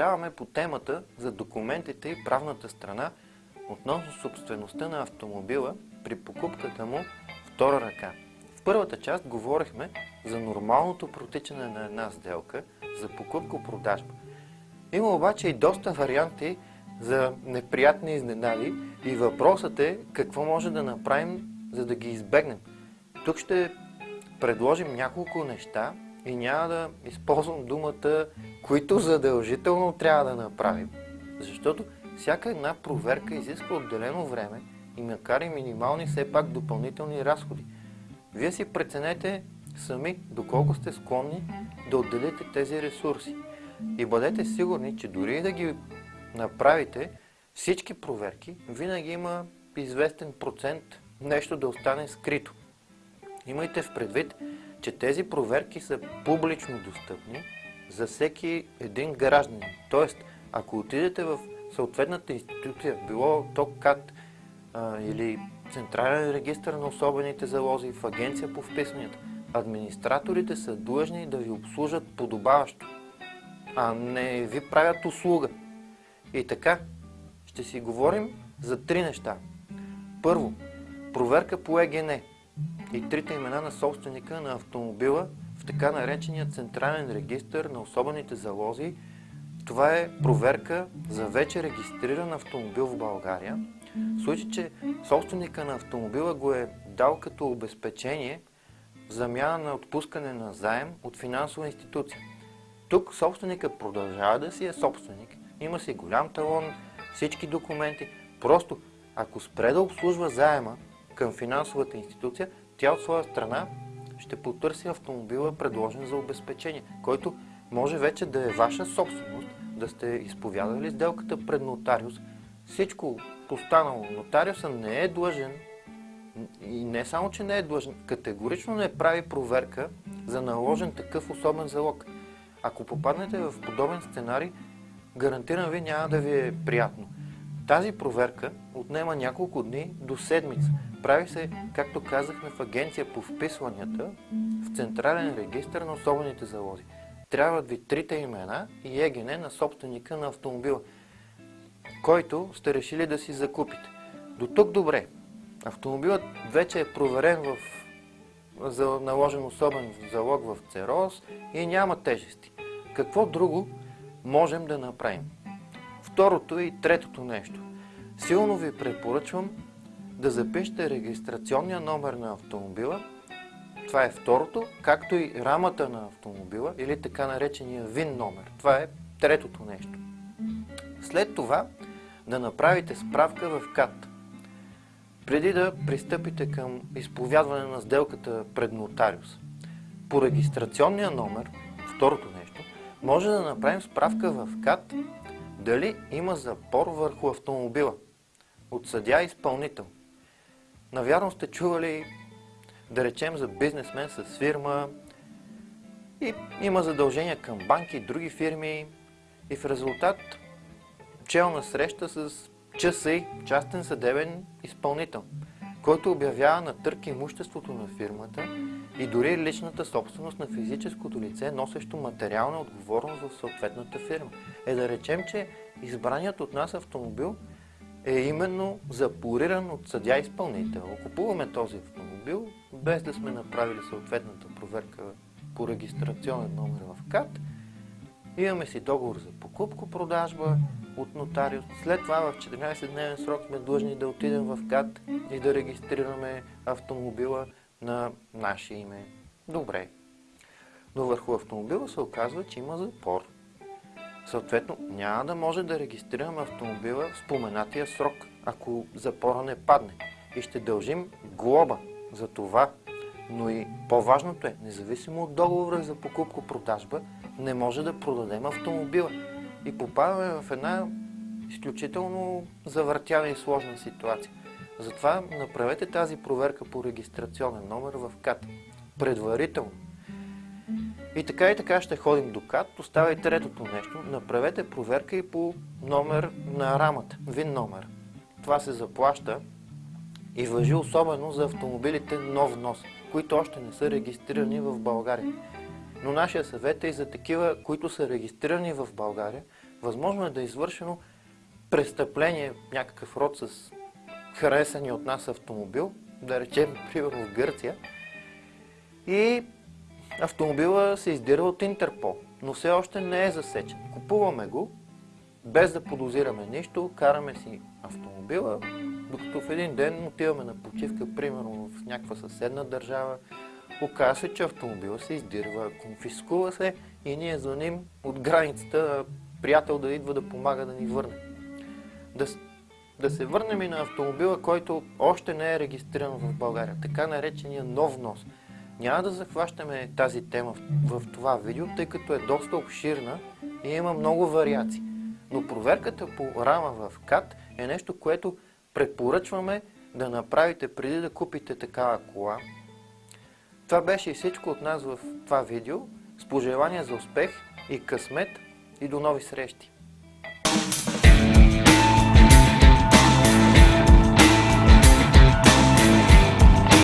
Продължаваме по темата за документите и правната страна относно собствеността на автомобила при покупката му втора ръка. В първата част говорихме за нормалното протичане на една сделка, за покупко-продажба. Има обаче и доста варианти за неприятни изненади и въпросът е какво може да направим, за да ги избегнем. Тук ще предложим няколко неща и няма да използвам думата, които задължително трябва да направим. Защото всяка една проверка изисква отделено време и макар и минимални, все пак допълнителни разходи. Вие си преценете сами доколко сте склонни да отделите тези ресурси. И бъдете сигурни, че дори и да ги направите всички проверки, винаги има известен процент нещо да остане скрито. Имайте в предвид, че тези проверки са публично достъпни за всеки един гражданин. Тоест, ако отидете в съответната институция, било ТОККАТ или Централен регистр на особените залози в Агенция по вписванията, администраторите са длъжни да ви обслужат подобаващо, а не ви правят услуга. И така, ще си говорим за три неща. Първо, проверка по ЕГН и трите имена на собственика на автомобила в така наречения Централен регистр на особените залози. Това е проверка за вече регистриран автомобил в България. В случай, че собственика на автомобила го е дал като обезпечение в замяна на отпускане на заем от финансова институция. Тук собственика продължава да си е собственик, има си голям талон, всички документи. Просто ако спре да обслужва заема към финансовата институция, тя от своя страна ще потърси автомобила, предложен за обезпечение, който може вече да е ваша собственост, да сте изповядали сделката пред нотариус. Всичко останало. Нотариуса не е длъжен и не само, че не е длъжен, категорично не прави проверка за наложен такъв особен залог. Ако попаднете в подобен сценарий, гарантирам ви няма да ви е приятно. Тази проверка отнема няколко дни до седмица. Прави се, както казахме, в агенция по вписванията в Централен регистр на особените залози. Трябват ви трите имена и ЕГН на собственика на автомобила, който сте решили да си закупите. До тук добре. Автомобилът вече е проверен в за наложен особен залог в ЦЕРОС и няма тежести. Какво друго можем да направим? Второто и третото нещо. Силно ви препоръчвам да запишете регистрационния номер на автомобила. Това е второто, както и рамата на автомобила или така наречения ВИН номер. Това е третото нещо. След това да направите справка в КАТ. Преди да пристъпите към изповядване на сделката пред нотариус. По регистрационния номер, второто нещо, може да направим справка в КАТ дали има запор върху автомобила от съдя изпълнител. Навярно сте чували, да речем, за бизнесмен с фирма и има задължения към банки и други фирми и в резултат челна среща с ЧСИ, частен съдебен изпълнител, който обявява на търк имуществото на фирмата и дори личната собственост на физическото лице, носещо материална отговорност в съответната фирма. Е да речем, че избраният от нас автомобил е именно запориран от съдя изпълнител. Купуваме този автомобил, без да сме направили съответната проверка по регистрационен номер в КАТ. Имаме си договор за покупко-продажба от нотариус. След това в 14-дневен срок сме длъжни да отидем в КАТ и да регистрираме автомобила на наше име. Добре. Но върху автомобила се оказва, че има запор. Съответно, няма да може да регистрираме автомобила в споменатия срок, ако запора не падне. И ще дължим глоба за това. Но и по-важното е, независимо от договора за покупко-продажба, не може да продадем автомобила. И попадаме в една изключително завъртяна и сложна ситуация. Затова направете тази проверка по регистрационен номер в КАТ. Предварително. И така и така ще ходим до КАТ. Остава и третото нещо. Направете проверка и по номер на рамата. ВИН номер. Това се заплаща и въжи особено за автомобилите нов нос, които още не са регистрирани в България. Но нашия съвет е и за такива, които са регистрирани в България, Възможно е да е извършено престъпление, някакъв род с харесани от нас автомобил, да речем, примерно в Гърция, и автомобила се издира от Интерпол, но все още не е засечен. Купуваме го, без да подозираме нищо, караме си автомобила, докато в един ден отиваме на почивка, примерно в някаква съседна държава, оказва се, че автомобила се издирва, конфискува се и ние звъним от границата приятел да идва да помага да ни върне. Да, да се върнем и на автомобила, който още не е регистриран в България, така наречения нов нос. Няма да захващаме тази тема в, в това видео, тъй като е доста обширна и има много вариации. Но проверката по рама в КАТ е нещо, което препоръчваме да направите преди да купите такава кола. Това беше и всичко от нас в това видео. С пожелания за успех и късмет и до нови срещи!